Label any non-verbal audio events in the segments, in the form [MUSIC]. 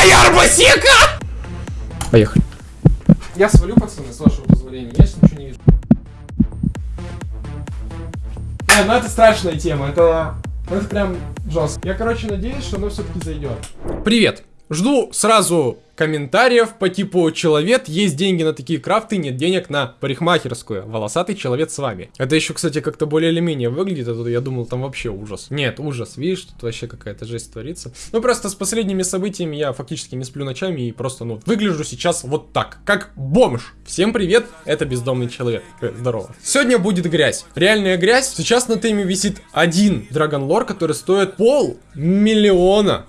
моя арбасика! Поехали. Я свалю, пацаны, с вашего позволения. Я сейчас ничего не вижу. Не, ну это страшная тема. Это, ну это прям жестко. Я, короче, надеюсь, что оно все-таки зайдет. Привет. Жду сразу комментариев по типу «Человек, есть деньги на такие крафты, нет денег на парикмахерскую». Волосатый человек с вами. Это еще, кстати, как-то более или менее выглядит, а тут я думал, там вообще ужас. Нет, ужас, видишь, тут вообще какая-то жесть творится. Ну, просто с последними событиями я фактически не сплю ночами и просто, ну, выгляжу сейчас вот так, как бомж. Всем привет, это бездомный человек. Э, здорово. Сегодня будет грязь. Реальная грязь. Сейчас на теме висит один Драгон Лор, который стоит пол миллиона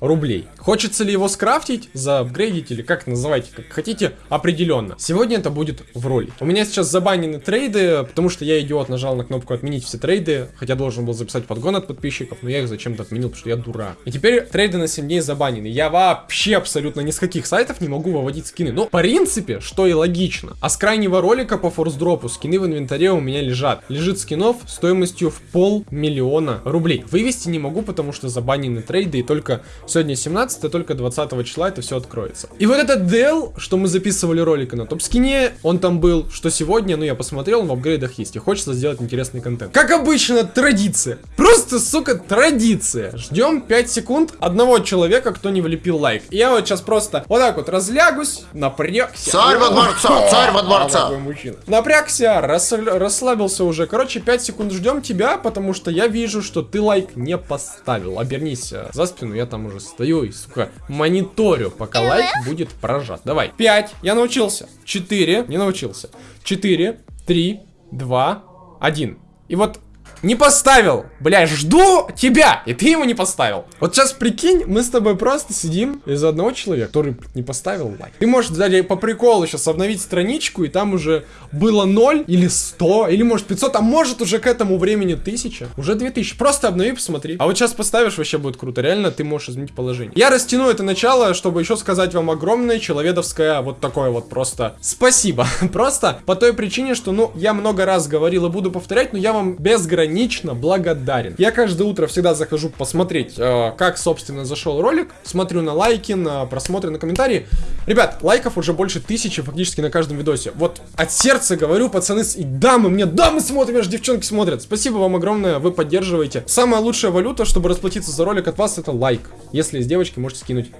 рублей. Хочется ли его скрафтить, заапгрейдить или как называйте, как хотите, определенно. Сегодня это будет в роли. У меня сейчас забанены трейды, потому что я, идиот, нажал на кнопку отменить все трейды, хотя должен был записать подгон от подписчиков, но я их зачем-то отменил, потому что я дурак. И теперь трейды на 7 дней забанены. Я вообще абсолютно ни с каких сайтов не могу выводить скины. Ну, в принципе, что и логично. А с крайнего ролика по форс-дропу скины в инвентаре у меня лежат. Лежит скинов стоимостью в полмиллиона рублей. Вывести не могу, потому что забанены трейды, и только сегодня 17 15 только 20 числа это все откроется. И вот этот Dell, что мы записывали ролика на топ-скине, он там был, что сегодня, ну я посмотрел, он в апгрейдах есть, и хочется сделать интересный контент. Как обычно, традиция. Просто, сука, традиция. Ждем 5 секунд одного человека, кто не влепил лайк. И я вот сейчас просто вот так вот разлягусь, напрягся. Царь во дворца, царь во дворца. Напрягся, расслабился уже. Короче, 5 секунд ждем тебя, потому что я вижу, что ты лайк не поставил. Обернись э, за спину, я там уже стою и сука, мониторю, пока лайк будет прожат. Давай. 5. Я научился. 4. Не научился. 4, 3, 2, 1. И вот не поставил. Бля, жду тебя. И ты ему не поставил. Вот сейчас прикинь, мы с тобой просто сидим из-за одного человека, который не поставил лайк. Ты можешь далее по приколу сейчас обновить страничку, и там уже было 0 или 100, или может 500, а может уже к этому времени 1000. Уже 2000. Просто обнови, посмотри. А вот сейчас поставишь, вообще будет круто. Реально, ты можешь изменить положение. Я растяну это начало, чтобы еще сказать вам огромное человедовское вот такое вот просто спасибо. [LAUGHS] Просто по той причине, что, ну, я много раз говорил и буду повторять, но я вам без безгранично благодарен. Я каждое утро всегда захожу посмотреть, э, как, собственно, зашел ролик. Смотрю на лайки, на просмотры, на комментарии. Ребят, лайков уже больше тысячи фактически на каждом видосе. Вот от сердца говорю, пацаны, и дамы мне, дамы смотрят, аж девчонки смотрят. Спасибо вам огромное, вы поддерживаете. Самая лучшая валюта, чтобы расплатиться за ролик от вас, это лайк. Если с девочки, можете скинуть.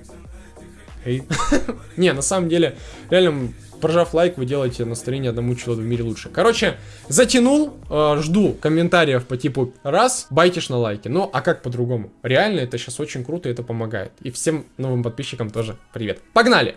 [LAUGHS] Не, на самом деле, реально прожав лайк, вы делаете настроение одному человеку в мире лучше. Короче, затянул, э, жду комментариев по типу раз, байтишь на лайки. Ну, а как по-другому? Реально, это сейчас очень круто, и это помогает. И всем новым подписчикам тоже привет. Погнали!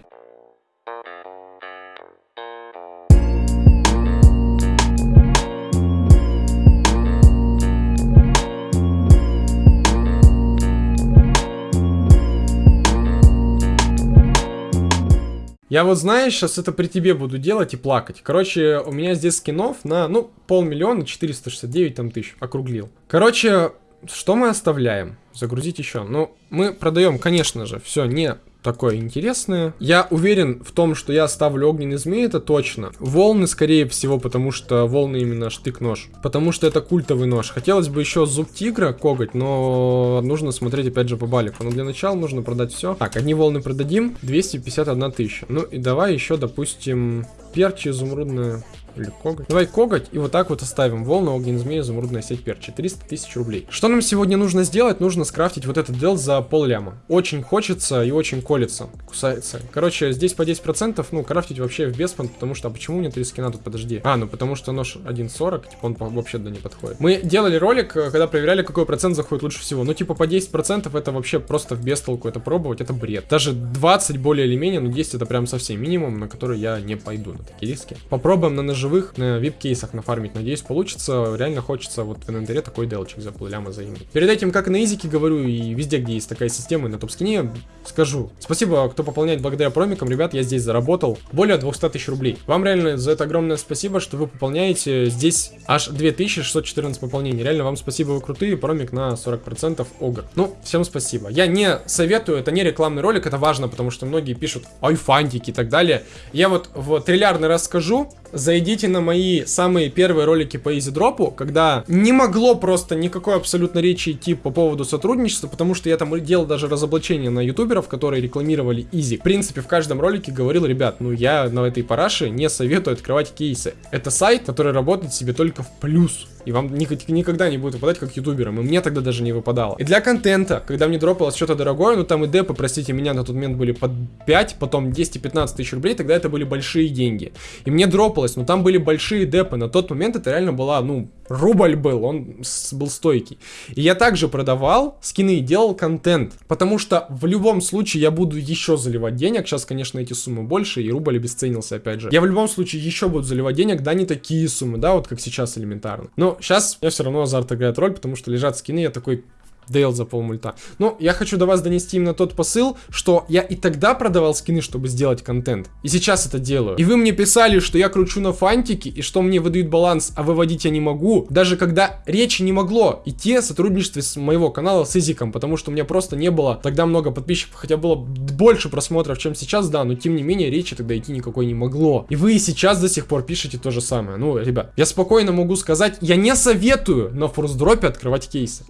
Я вот, знаешь, сейчас это при тебе буду делать и плакать. Короче, у меня здесь скинов на, ну, полмиллиона, 469 там тысяч, округлил. Короче, что мы оставляем? Загрузить еще. Ну, мы продаем, конечно же, все не такое интересное. Я уверен в том, что я ставлю огненный змей, это точно. Волны, скорее всего, потому что волны именно штык-нож. Потому что это культовый нож. Хотелось бы еще зуб тигра коготь, но нужно смотреть опять же по балику. Но для начала нужно продать все. Так, одни волны продадим, 251 тысяча. Ну и давай еще, допустим, перчи изумрудная или коготь. Давай коготь и вот так вот оставим. Волна, огненный змея, изумрудная сеть перчи. 300 тысяч рублей. Что нам сегодня нужно сделать? Нужно скрафтить вот этот дел за пол ляма. Очень хочется и очень колется. Кусается. Короче, здесь по 10%, ну, крафтить вообще в беспант, потому что, а почему мне 3 скина тут, подожди? А, ну, потому что нож 1.40, типа, он вообще туда не подходит. Мы делали ролик, э, когда проверяли, какой процент заходит лучше всего. Ну, типа, по 10% это вообще просто в бестолку это пробовать, это бред. Даже 20 более или менее, но 10 это прям совсем минимум, на который я не пойду на такие риски. Попробуем на ножевых, на вип-кейсах нафармить. Надеюсь, получится. Реально хочется вот в инвентаре такой делчик за полляма заиметь. Перед этим, как и на изике говорю, и везде, где есть такая система, на топ-скине, скажу. Спасибо, кто пополняет благодаря промикам. Ребят, я здесь заработал более 200 тысяч рублей. Вам реально за это огромное спасибо, что вы пополняете. Здесь аж 2614 пополнений. Реально вам спасибо, вы крутые. Промик на 40% огр. Ну, всем спасибо. Я не советую, это не рекламный ролик, это важно, потому что многие пишут айфантики и так далее. Я вот в триллиардный раз скажу, зайдите на мои самые первые ролики по изидропу, когда не могло просто никакой абсолютно речи идти по поводу сотрудничества, потому что я там делал даже разоблачение на ютуберов, которые рекламировали изи. В принципе, в каждом ролике говорил, ребят, ну я на этой параше не советую открывать кейсы. Это сайт, который работает себе только в плюс. И вам никогда не будет выпадать как ютуберам. И мне тогда даже не выпадало. И для контента, когда мне дропалось что-то дорогое, ну там и депы, простите меня, на тот момент были под 5, потом 10 и 15 тысяч рублей, тогда это были большие деньги. И мне дропалось, но там были большие депы. На тот момент это реально была, ну, рубль был, он был стойкий. И я также продавал скины и делал контент. Потому что в любом случае я буду еще заливать денег. Сейчас, конечно, эти суммы больше, и рубль обесценился опять же. Я в любом случае еще буду заливать денег, да, не такие суммы, да, вот как сейчас элементарно. Но сейчас я все равно азарт играет роль, потому что лежат скины, я такой, Дейл за полмульта. Но я хочу до вас донести именно тот посыл, что я и тогда продавал скины, чтобы сделать контент. И сейчас это делаю. И вы мне писали, что я кручу на фантике, и что мне выдают баланс, а выводить я не могу. Даже когда речи не могло идти о сотрудничестве с моего канала с Изиком, потому что у меня просто не было тогда много подписчиков, хотя было больше просмотров, чем сейчас, да, но тем не менее речи тогда идти никакой не могло. И вы и сейчас до сих пор пишете то же самое. Ну, ребят, я спокойно могу сказать, я не советую на форсдропе открывать кейсы.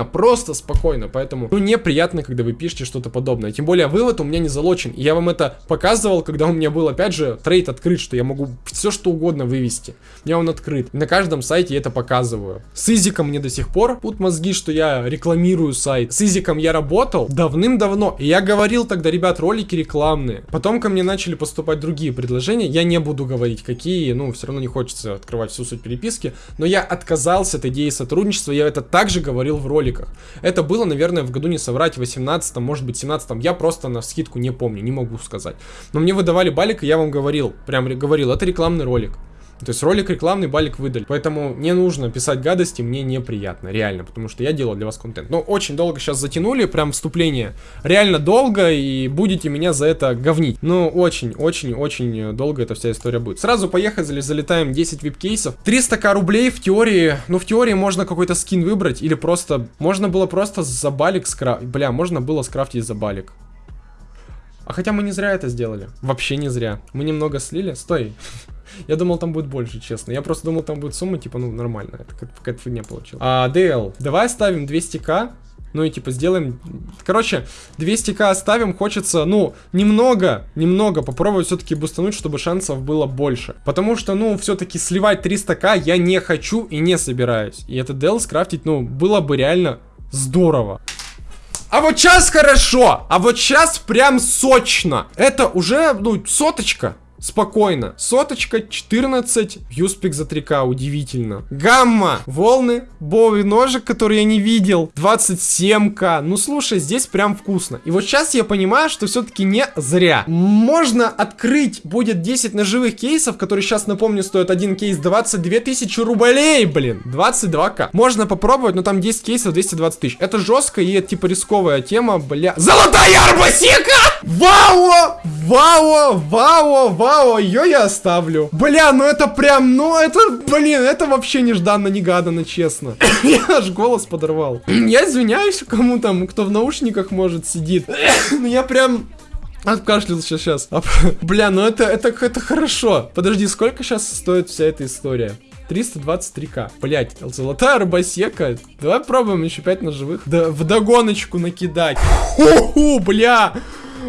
Спокойно, просто спокойно. Поэтому, ну, неприятно, когда вы пишете что-то подобное. Тем более, вывод у меня не залочен. Я вам это показывал, когда у меня был, опять же, трейд открыт, что я могу все что угодно вывести. У меня он открыт. На каждом сайте я это показываю. С Изиком мне до сих пор пут мозги, что я рекламирую сайт. С Изиком я работал давным-давно. И я говорил тогда, ребят, ролики рекламные. Потом ко мне начали поступать другие предложения. Я не буду говорить, какие. Ну, все равно не хочется открывать всю суть переписки. Но я отказался от идеи сотрудничества. Я это также говорил в роликах. Это было, наверное, в году не соврать, 18 может быть 17 я просто на скидку не помню, не могу сказать. Но мне выдавали балик, и я вам говорил, прям говорил, это рекламный ролик. То есть ролик рекламный, балик выдали. Поэтому не нужно писать гадости, мне неприятно, реально, потому что я делал для вас контент. Но очень долго сейчас затянули, прям вступление. Реально долго, и будете меня за это говнить. Ну, очень, очень, очень долго эта вся история будет. Сразу поехали, залетаем 10 вип-кейсов. 300к рублей в теории, ну, в теории можно какой-то скин выбрать, или просто, можно было просто за балик скрафтить. Бля, можно было скрафтить за балик. А хотя мы не зря это сделали. Вообще не зря. Мы немного слили. Стой. [LAUGHS] Я думал, там будет больше, честно. Я просто думал, там будет сумма, типа, ну, нормально. Это какая-то фигня получилась. А, DL, давай оставим 200к. Ну и типа сделаем... Короче, 200к оставим. Хочется, ну, немного, немного попробовать все-таки бустануть, чтобы шансов было больше. Потому что, ну, все-таки сливать 300к я не хочу и не собираюсь. И этот DL скрафтить, ну, было бы реально здорово. А вот сейчас хорошо, а вот сейчас прям сочно. Это уже, ну, соточка. Спокойно. Соточка, 14. Юспик за 3к, удивительно. Гамма. Волны. Бови ножик, который я не видел. 27к. Ну, слушай, здесь прям вкусно. И вот сейчас я понимаю, что все-таки не зря. Можно открыть, будет 10 ножевых кейсов, которые сейчас, напомню, стоят один кейс 22 тысячи рублей, блин. 22к. Можно попробовать, но там 10 кейсов 220 тысяч. Это жестко и типа рисковая тема, бля. Золотая арбасика! Вау! Вау! Вау! Вау! Ее я оставлю. Бля, ну это прям, ну это, блин, это вообще нежданно-негаданно, честно. [COUGHS] я аж голос подорвал. [COUGHS] я извиняюсь кому там, кто в наушниках, может, сидит. [COUGHS] ну я прям... Откашлялся сейчас. [LAUGHS] Бля, ну это, это, это хорошо. Подожди, сколько сейчас стоит вся эта история? 323к. Блять, золотая рыбосека. Давай пробуем еще 5 ножевых. Да, в догоночку накидать. Ху-ху, бля.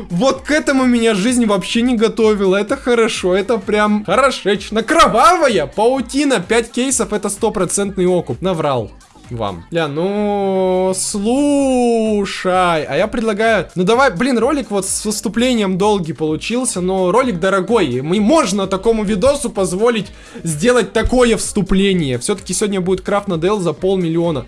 Вот к этому меня жизнь вообще не готовила. Это хорошо, это прям хорошечно. Кровавая паутина. 5 кейсов это стопроцентный окуп. Наврал вам. Ля, ну, слушай, а я предлагаю, ну давай, блин, ролик вот с выступлением долгий получился, но ролик дорогой, мы можно такому видосу позволить сделать такое вступление. Все-таки сегодня будет крафт на DL за полмиллиона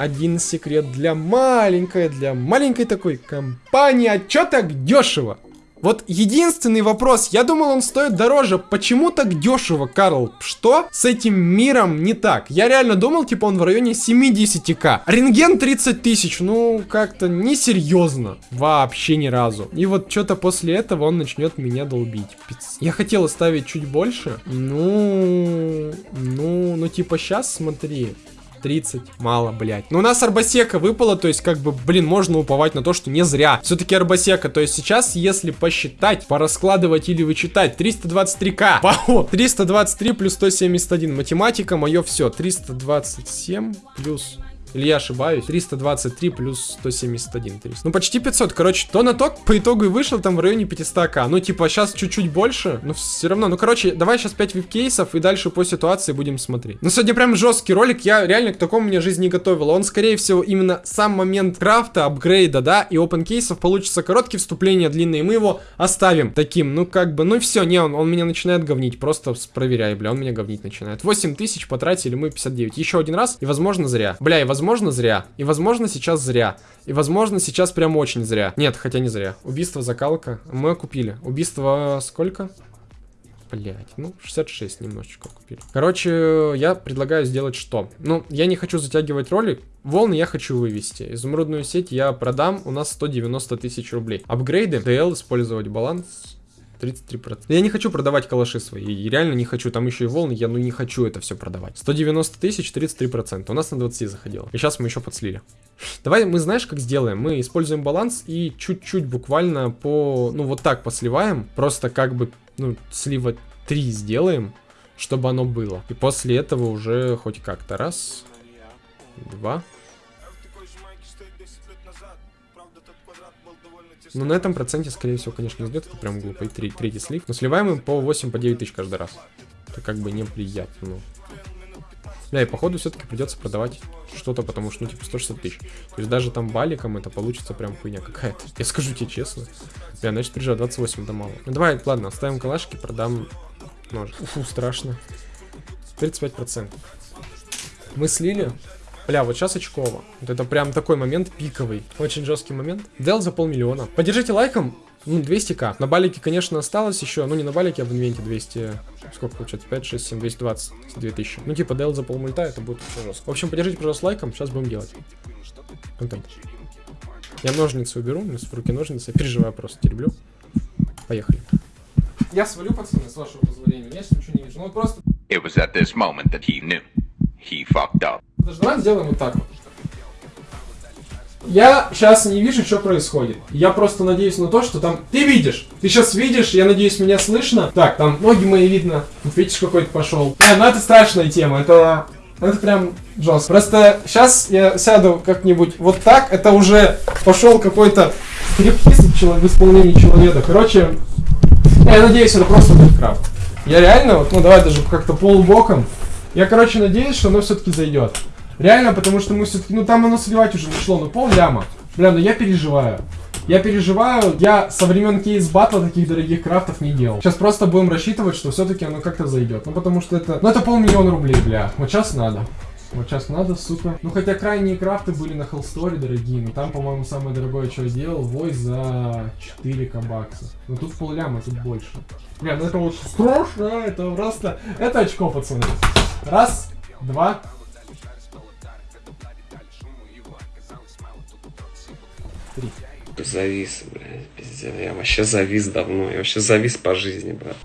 один секрет для маленькой, для маленькой такой компании. А чё так дешево? Вот единственный вопрос, я думал он стоит дороже, почему так дешево, Карл? Что с этим миром не так? Я реально думал, типа он в районе 70к. Рентген 30 тысяч, ну как-то несерьезно, вообще ни разу. И вот что-то после этого он начнет меня долбить. Я хотел оставить чуть больше, ну, ну, ну типа сейчас смотри. 30, мало, блядь. Но у нас Арбасека выпала, то есть, как бы, блин, можно уповать на то, что не зря. Все-таки Арбасека, то есть сейчас, если посчитать, пораскладывать или вычитать, 323к. Вау! 323 плюс 171. Математика, мое все. 327 плюс или я ошибаюсь? 323 плюс 171. 300. Ну, почти 500. Короче, то на то по итогу и вышло там в районе 500к. Ну, типа, сейчас чуть-чуть больше, но все равно. Ну, короче, давай сейчас 5 вип-кейсов и дальше по ситуации будем смотреть. Ну, сегодня прям жесткий ролик. Я реально к такому мне жизнь не готовила. Он, скорее всего, именно сам момент крафта, апгрейда, да, и open кейсов получится короткие вступления, длинные. Мы его оставим таким. Ну, как бы, ну все, не, он, он меня начинает говнить. Просто проверяй, бля, он меня говнить начинает. 8 тысяч потратили мы 59. Еще один раз, и, возможно, зря. Бля, и, возможно, возможно, зря. И, возможно, сейчас зря. И, возможно, сейчас прям очень зря. Нет, хотя не зря. Убийство, закалка. Мы купили. Убийство сколько? Блять, ну, 66 немножечко купили. Короче, я предлагаю сделать что? Ну, я не хочу затягивать ролик. Волны я хочу вывести. Изумрудную сеть я продам. У нас 190 тысяч рублей. Апгрейды. DL использовать баланс. 33%. Я не хочу продавать калаши свои. И реально не хочу. Там еще и волны. Я ну не хочу это все продавать. 190 тысяч, 33%. У нас на 20 заходило. И сейчас мы еще подслили. Давай мы знаешь, как сделаем? Мы используем баланс и чуть-чуть буквально по... Ну вот так посливаем. Просто как бы, ну, слива 3 сделаем, чтобы оно было. И после этого уже хоть как-то. Раз, два, Ну, на этом проценте, скорее всего, конечно, не идет. Это прям глупый третий слив. Но сливаем им по 8, по 9 тысяч каждый раз. Это как бы неприятно. Бля, и походу все-таки придется продавать что-то, потому что, ну, типа, 160 тысяч. То есть даже там баликом это получится прям хуйня какая-то. [LAUGHS] Я скажу тебе честно. Бля, значит, приезжаю 28 да мало. Ну, давай, ладно, оставим калашки, продам нож. Фу, страшно. 35%. Мы слили. Бля, вот сейчас очково. Вот это прям такой момент пиковый. Очень жесткий момент. Дел за полмиллиона. Поддержите лайком. Ну, 200к. На балике, конечно, осталось еще. Ну, не на балике, а в инвенте 200... Сколько получается? 5, 6, 7, 220. 2000. Ну, типа, дел за полмульта, это будет очень жестко. В общем, поддержите, пожалуйста, лайком. Сейчас будем делать. Контент. Я ножницы уберу. У меня в руки ножницы. Я переживаю просто. Тереблю. Поехали. Я свалю, пацаны, с вашего позволения. Я сейчас ничего не вижу. Ну, просто... It was at this moment that he knew. He fucked up. Даже давай сделаем вот так вот. Я сейчас не вижу, что происходит. Я просто надеюсь на то, что там... Ты видишь! Ты сейчас видишь, я надеюсь, меня слышно. Так, там ноги мои видно. Тут видишь, какой-то пошел. А, ну это страшная тема. Это... Это прям жестко. Просто сейчас я сяду как-нибудь вот так. Это уже пошел какой-то стриптиз в исполнении человека. Короче, я надеюсь, это просто будет крафт. Я реально, вот, ну давай даже как-то полубоком. Я, короче, надеюсь, что оно все-таки зайдет. Реально, потому что мы все-таки, ну там оно сливать уже нашло, ну пол ляма. Бля, ну я переживаю. Я переживаю, я со времен кейс батла таких дорогих крафтов не делал. Сейчас просто будем рассчитывать, что все-таки оно как-то зайдет. Ну потому что это, ну это полмиллиона рублей, бля. Вот сейчас надо. Вот сейчас надо, сука. Ну хотя крайние крафты были на Хеллсторе дорогие, но там, по-моему, самое дорогое, что я делал, вой за 4 бакса. Но тут полляма, тут больше. Бля, ну это вот страшно, это просто... Это очко, пацаны. Раз, два, три. Завис, блядь, пиздец. Я вообще завис давно. Я вообще завис по жизни, брат.